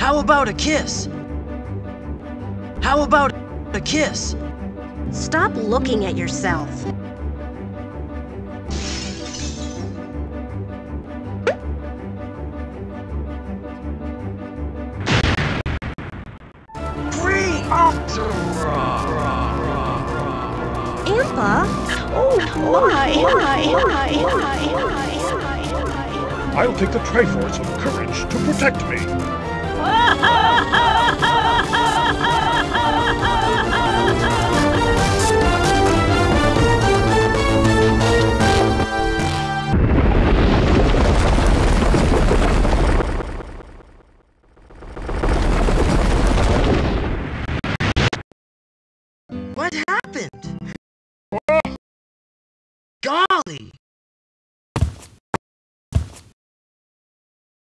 How about a kiss? How about a kiss? Stop looking at yourself. Great! Ampa? Oh, my, my, my, my, my, I'll take the Triforce of Courage to protect me. Happened? Golly!